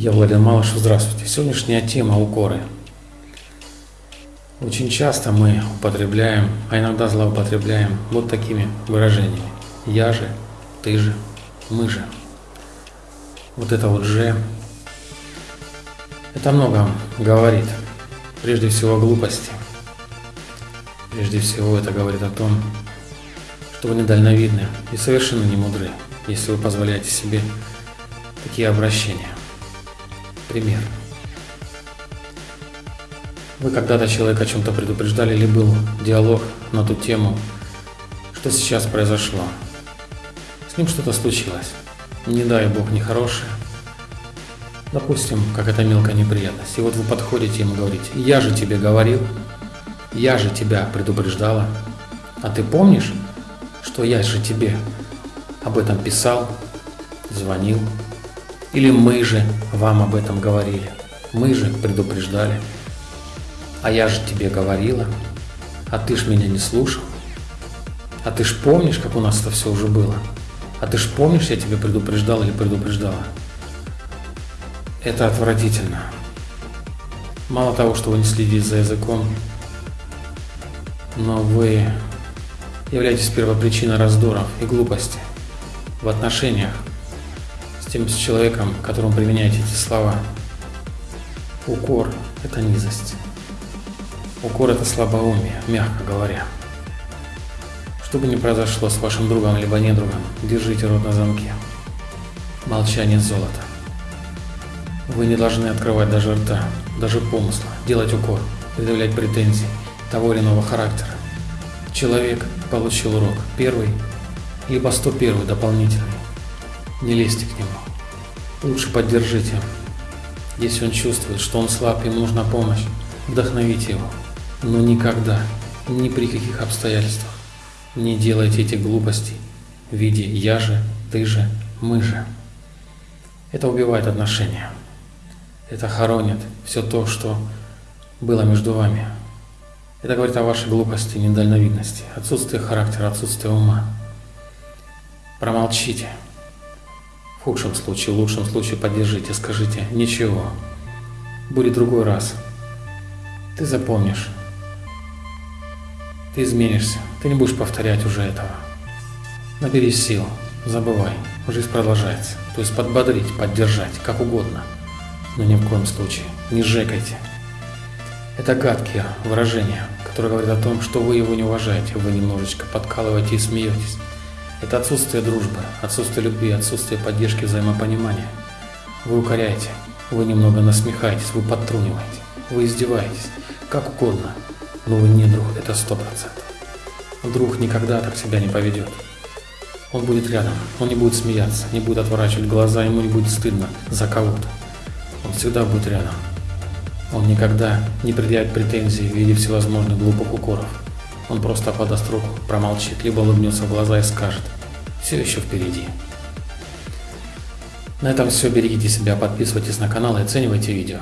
Я Владимир Малышев, здравствуйте. Сегодняшняя тема – укоры. Очень часто мы употребляем, а иногда злоупотребляем вот такими выражениями. Я же, ты же, мы же. Вот это вот «же» – это много говорит. Прежде всего о глупости. Прежде всего это говорит о том, что вы недальновидны и совершенно не мудры, если вы позволяете себе такие обращения. Пример. Вы когда-то человека о чем-то предупреждали или был диалог на ту тему, что сейчас произошло. С ним что-то случилось. Не дай бог, нехорошее. Допустим, как это мелкая неприятность. И вот вы подходите ему говорите, я же тебе говорил, я же тебя предупреждала. А ты помнишь, что я же тебе об этом писал, звонил, или мы же вам об этом говорили? Мы же предупреждали. А я же тебе говорила, а ты ж меня не слушал. А ты ж помнишь, как у нас это все уже было? А ты ж помнишь, я тебе предупреждал или предупреждала? Это отвратительно. Мало того, что вы не следите за языком, но вы являетесь первопричиной раздоров и глупости в отношениях тем с человеком, которому применяете эти слова. Укор – это низость. Укор – это слабоумие, мягко говоря. Что бы ни произошло с вашим другом либо недругом, держите рот на замке. Молчание золота. Вы не должны открывать даже рта, даже помысла, делать укор, предъявлять претензии того или иного характера. Человек получил урок, первый, либо 101 дополнительный. Не лезьте к нему. Лучше поддержите. Если он чувствует, что он слаб, ему нужна помощь, вдохновите его. Но никогда, ни при каких обстоятельствах не делайте эти глупости в виде «я же», «ты же», «мы же». Это убивает отношения. Это хоронит все то, что было между вами. Это говорит о вашей глупости, недальновидности, отсутствии характера, отсутствии ума. Промолчите. В худшем случае, в лучшем случае поддержите, скажите «Ничего, будет другой раз». Ты запомнишь. Ты изменишься, ты не будешь повторять уже этого. Наберись сил, забывай, жизнь продолжается. То есть подбодрить, поддержать, как угодно. Но ни в коем случае не сжекайте. Это гадкие выражения, которые говорят о том, что вы его не уважаете, вы немножечко подкалываете и смеетесь. Это отсутствие дружбы, отсутствие любви, отсутствие поддержки, взаимопонимания. Вы укоряете, вы немного насмехаетесь, вы подтруниваете, вы издеваетесь, как угодно, но вы не друг, это сто процентов. Друг никогда так себя не поведет. Он будет рядом, он не будет смеяться, не будет отворачивать глаза, ему не будет стыдно за кого-то. Он всегда будет рядом. Он никогда не предъявит претензий в виде всевозможных глупых укоров. Он просто подаст руку, промолчит, либо улыбнется в глаза и скажет «Все еще впереди». На этом все. Берегите себя, подписывайтесь на канал и оценивайте видео.